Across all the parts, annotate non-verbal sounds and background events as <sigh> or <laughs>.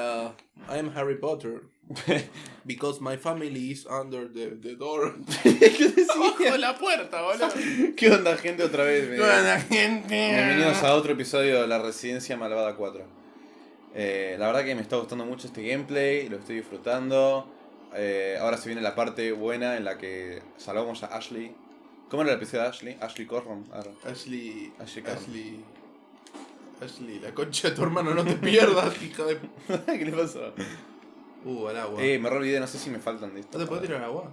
Uh, I am Harry Potter. <laughs> Because my family is under the, the door. <laughs> Abajo de la puerta, boludo. <laughs> ¿Qué onda, gente? Otra vez. ¿Qué onda, gente? Bienvenidos a otro episodio de La Residencia Malvada 4. Eh, la verdad que me está gustando mucho este gameplay, lo estoy disfrutando. Eh, ahora se viene la parte buena en la que salvamos a Ashley. ¿Cómo era el episodio de Ashley? Ashley Corron. Ahora. Ashley. Ashley. Ashley. Ashley, la concha de tu hermano, no te pierdas, <laughs> hija de. ¿Qué le pasó? Uh, al agua. Eh, me re olvidé, no sé si me faltan de esto. ¿No te puedo tirar agua?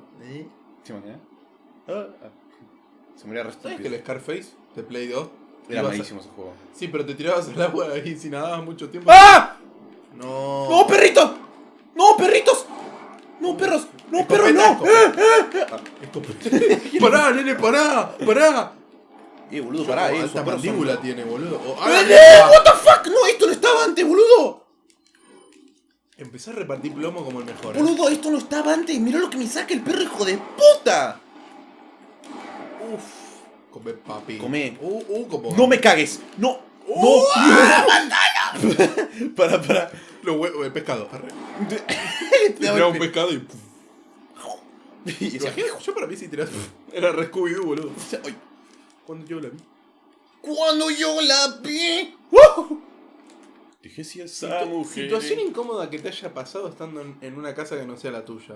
¿Se imaginas? Ah, ah. Se re ¿Sabes que el Scarface de Play 2? Era a- malísimo ese juego. Sí, pero te tirabas al agua ahí si nadabas mucho tiempo. ¡Ah! No. ¡No, perrito! ¡No, perritos! ¡No, perros! ¡No, perros, no! Escopeta, escopeta. <laughs> pará, nene, pará, pará. Eh, boludo, pará, eh. Esta esos perros son- mandíbula tiene, boludo. O- ¡Eh, ah, what the fuck! No, esto no estaba antes, boludo. Empecé a repartir plomo como el mejor. ¿eh? Boludo, esto no estaba antes. Mirá lo que me saca el perro, hijo de puta. Uf. Come papi. Comé. Uh, uh, como. No me cagues. No. Uh, No. para, para. Lo hue- el pescado. <laughs> Tiraba un pescado y. Y Yo para mí si tiras. Era re Scooby-Doo, boludo. Cuando yo la vi. Cuando yo la vi. Dije si esa Situ- mujer. Situación incómoda que te haya pasado estando en, en una casa que no sea la tuya.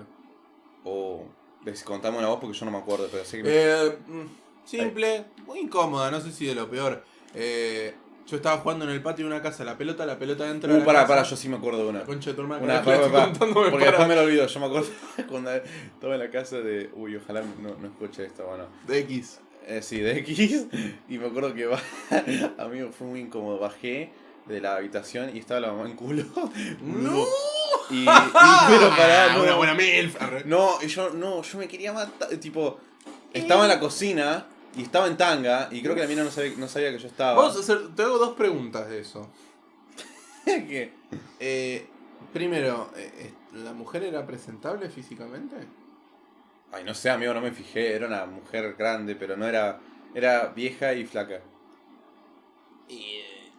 Oh, ves, contame una voz porque yo no me acuerdo, pero sé que. me- Eh, mm, simple, muy incómoda, no sé si de lo peor. Eh, yo estaba jugando en el patio de una casa, la pelota, la pelota dentro de Uh, la pará, casa. pará, yo sí me acuerdo de una. Concha de tu hermana. Una, <laughs> pará, pará, porque después me lo olvido. Yo me acuerdo <laughs> cuando estaba en la casa de. Uy, ojalá no, no escuche esto, bueno. De X. Eh, sí, de X. <laughs> Y me acuerdo que va, <laughs> amigo, fue muy incómodo. Bajé de la habitación y estaba la mamá en culo. <laughs> ¡No! Y, y- pero pará, no. Una buena milf. No, yo, no, yo me quería matar. Tipo, estaba en la cocina y estaba en tanga. Y creo que la mina no sabía, no sabía que yo estaba. Vamos a hacer, te hago dos preguntas de eso. ¿Qué? Eh, primero, eh, eh, ¿la mujer era presentable físicamente? Ay, no sé, amigo, no me fijé. Era una mujer grande, pero no era. Era vieja y flaca. Y. eh,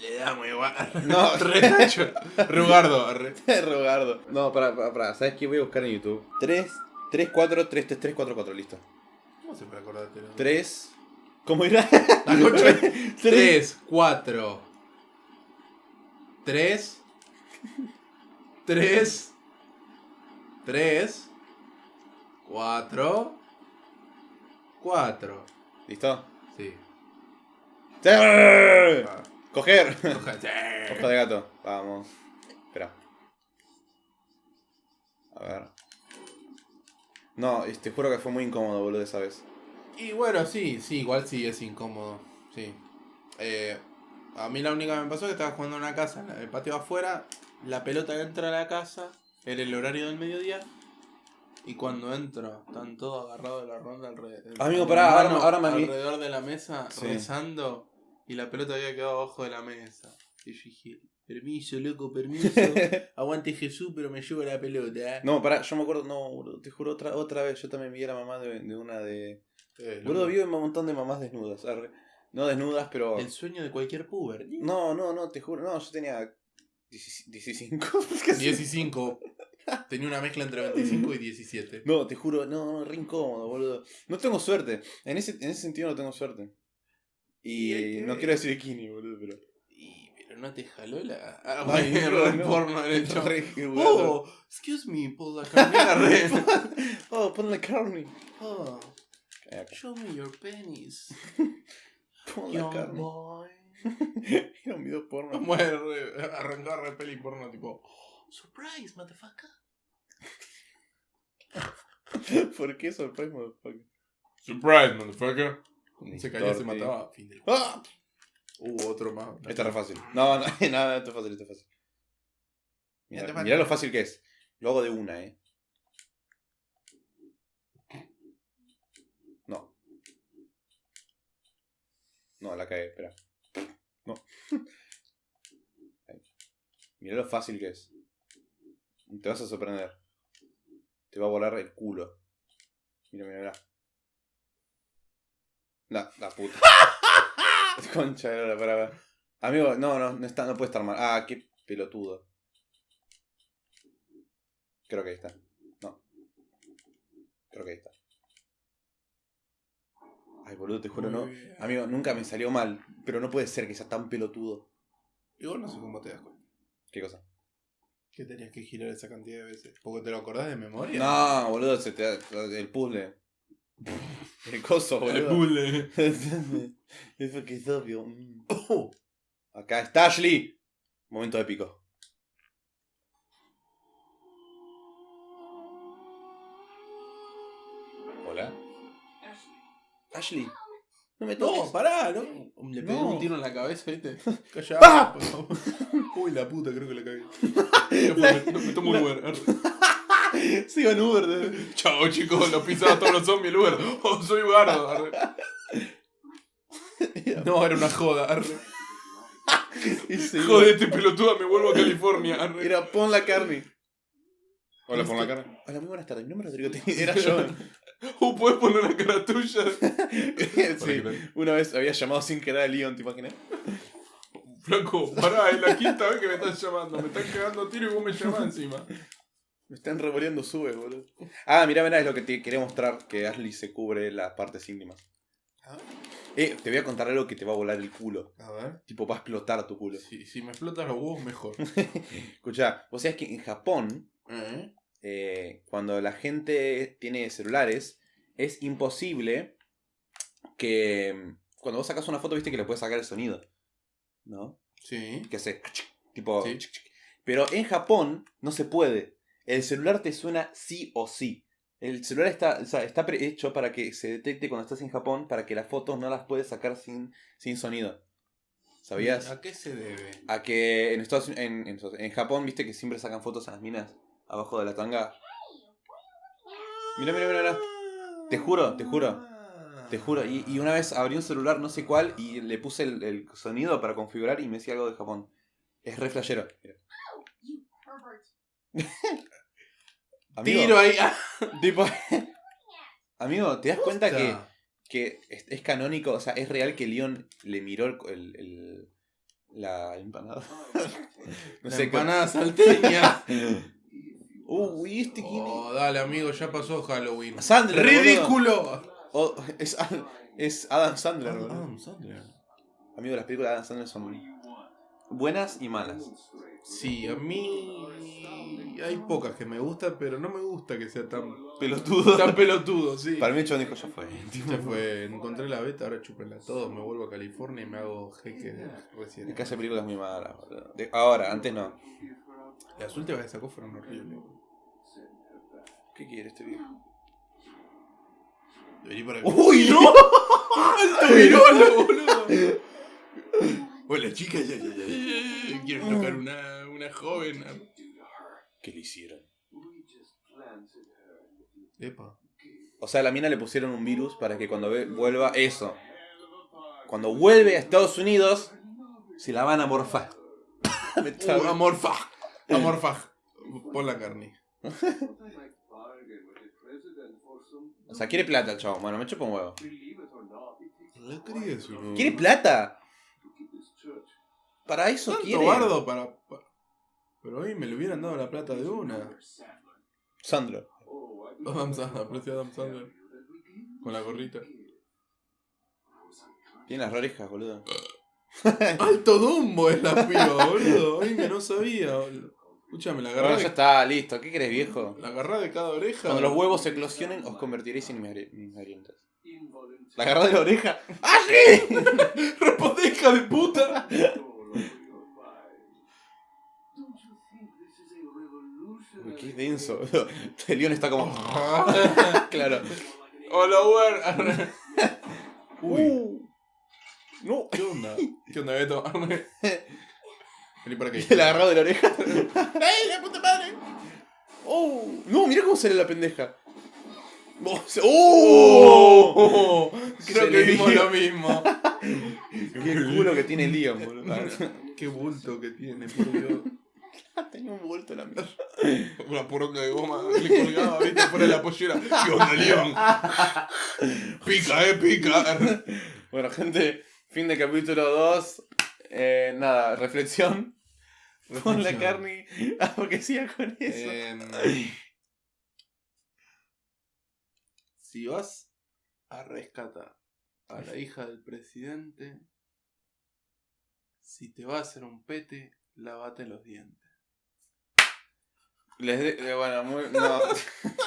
le damos igual. No. <laughs> Retacho. Rugardo. arre. <laughs> Rogardo. No, para, para. ¿Sabes qué? Voy a buscar en YouTube. 3, 3, 4, 3, 3, 3, 4, 4, listo. ¿Cómo se puede acordarte? 3. ¿Cómo era? La concha. 3. 3, 4. 3. 3. 3. 4. 4. ¿Listo? Sí. ¡Sí! Ah, Coger. Ojo de gato. Vamos. Espera. A ver. No, te juro que fue muy incómodo, boludo, esa vez. Y bueno, sí, sí, igual sí es incómodo. Sí. Eh, a mí la única que me pasó es que estaba jugando en una casa, en el patio afuera, la pelota entra a la casa, era el horario del mediodía, y cuando entro, están todos agarrados de la ronda alrededor. Amigo, pará, ahora- me- Alrededor de la mesa, Sí. rezando, y la pelota había quedado abajo de la mesa. Y yo dije, permiso, loco, permiso. <laughs> Aguante Jesús, pero me llevo la pelota. No, pará, yo me acuerdo, no, te juro otra, otra vez, yo también vi a la mamá de, de una de... Eh, Boludo, loco. vi un montón de mamás desnudas, arre. No desnudas, pero... El sueño de cualquier puber. No, no, no, te juro, no, yo tenía 15. 15. <laughs> Tenía una mezcla entre 25 y 17. No, te juro, no, no, re incómodo, boludo. No tengo suerte. En ese, en ese sentido no tengo suerte. Y no quiero decir bikini, boludo, pero. Y, pero no te jaló la. <laughs> Ah, Ay, bueno, no, no. porno. Re jugado. Oh, excuse me, carnera <laughs> red. Oh, pon la carne. Oh, show me your <laughs> la Young carne. boy. Era un video porno. Vamos a re- peli porno tipo. Surprise, motherfucker. <laughs> ¿Por qué sorpresa, motherfucker? Surprise, motherfucker. Se caía, se mataba. Fin del. ¡Ah! Uh, otro más. Esta es fácil. No, no, <laughs> nada, esto es fácil, esto es fácil. Mirá, lo fácil que es. Lo hago de una, eh. No. No, la cagué, espera. No. <laughs> Mirá lo fácil que es. Te vas a sorprender. Te va a volar el culo. Mira, mira, mira. La, la puta. <laughs> Concha de la para. Amigo, no, no, no, está, no puede estar mal. Ah, qué pelotudo. Creo que ahí está. No. Creo que ahí está. Ay, boludo, te juro, no. Amigo, nunca me salió mal, pero no puede ser que sea tan pelotudo. Igual no sé cómo te das cuenta. ¿Qué cosa? Que tenías que girar esa cantidad de veces. Porque te lo acordás de memoria. No, boludo, se te da- el puzzle. <laughs> El coso, El boludo. puzzle. <laughs> es porque es obvio. Mm. Oh. Acá está Ashley. Momento épico. Hola. Ashley. No me toques. No, pará, ¿no? Le pegué No. un tiro en la cabeza, ¿viste? <laughs> Callá, por favor. <laughs> Uy, la puta, creo que la cagué. <laughs> Fue, me, me tomo un Uber. Se iba en Uber. de- Chao, chicos, lo pisaba todos los zombies el Uber. Oh, soy arre. No, era una joda. arre. Y se iba. Jodete, pelotuda, me vuelvo a California. arre. Era pon la carne. Hola, pon la carne. Hola, muy buenas tardes. Mi nombre es Rodrigo. Era yo. Uh, ¿puedes poner la cara tuya? <laughs> sí. Una vez había llamado sin querer a Leon, ¿te imaginas? Flaco, pará, es la quinta vez que me estás llamando. Me están cagando a tiro y vos me llamás encima. Me están revoleando sube, boludo. Ah, mirá, mirá, es lo que te quería mostrar, que Ashley se cubre las partes íntimas. A ver. Eh, te voy a contar algo que te va a volar el culo. A ver. Tipo, va a explotar tu culo. Si, si me explotas los huevos, mejor. <laughs> Escucha, vos sabés que en Japón, ¿Eh? Eh, cuando la gente tiene celulares, es imposible que... Cuando vos sacas una foto, viste que le puedes sacar el sonido. ¿No? Sí. que hace tipo Sí. pero en Japón no se puede el celular te suena sí o sí el celular está o sea, está hecho para que se detecte cuando estás en Japón para que las fotos no las puedes sacar sin, sin sonido ¿sabías? ¿A qué se debe? a que en Estados en, en, en Japón viste que siempre sacan fotos a las minas abajo de la tanga mira mira mira, mira. Te juro, te juro. te juro y, y una vez abrí un celular no sé cuál y le puse el, el sonido para configurar y me decía algo de Japón es re flashero. <laughs> Amigo, Tiro ahí. ah. <laughs> tipo, <laughs> amigo, ¿te das cuenta que, es, es canónico? O sea, es real que Leon le miró el, el- el- la empanada. no La sé, empanada salteña. Uy, este quién es? Oh, dale, amigo, ya pasó Halloween. Sandler, ¡Ridículo! Oh, es, es Adam Sandler, boludo. Adam Sandler. Amigo, las películas de Adam Sandler son buenas y malas. Sí, a mí hay pocas que me gustan, pero no me gusta que sea tan, Pelotudo. tan pelotudo, sí. <laughs> Para mí, John dijo, ya fue. <laughs> Ya fue, encontré la beta, ahora chúpenla todo, me vuelvo a California y me hago jeque de recién. Es que hace películas muy malas, ahora, antes no. Las últimas que sacó fueron horribles. ¿Qué quiere este viejo? Vení para ¡Uy, no! ¡Alto virolo, boludo! Hola chica, ya, ya, ya. Quiero tocar una, una joven. ¿Qué le hicieron? Epa. O sea, a la mina le pusieron un virus para que cuando ve- vuelva eso. Cuando vuelve a Estados Unidos, se la van a morfar. <laughs> Uh, amorfa. Amorfa. Pon la carne. <laughs> o sea, quiere plata el chavo. Bueno, me chupa un huevo. ¿Quiere plata? Para eso Tanto quiere. bardo para, pa- Pero hoy me lo hubieran dado la plata de una. Sandro. Adam Sandler, aprecio a Adam Sandler. Con la gorrita. Tiene las orejas, boludo. <laughs> Alto Dumbo es la piba, boludo. Ay, que no sabía, boludo. Escúchame, la Bueno, agarrá ya de, está, listo. ¿Qué querés, viejo? la agarrá de cada oreja. Cuando los huevos se eclosionen, os convertiréis en mis marientes. La agarrá de la oreja. <laughs> ¡Ah, sí! <laughs> ¡Responde, hija de puta! Uy, qué denso. El león está como. <laughs> claro. Hola, Uber. Uy, Uh. No. ¿qué onda? ¿Qué onda, Beto? Y la agarró de la oreja. <laughs> ¡Ey, la puta madre! Oh. No, mira cómo sale la pendeja. Oh, ¡Oh! Se creo que le vimos lo mismo. Qué culo que tiene Leon, boludo. <laughs> Qué bulto que tiene, por Dios. <laughs> Tenía un vuelto la mierda. Una poronga de goma le colgaba, viste, fuera de la pollera. ¿Qué onda, León? Pica, eh, pica. Bueno, gente, fin de capítulo 2. Eh, nada, reflexión. Con la carne. Ah, <laughs> porque siga con eso. Em, si vas a rescatar a la hija del presidente, si te va a hacer un pete, lavate los dientes. Les de- eh, bueno, muy. No. <laughs>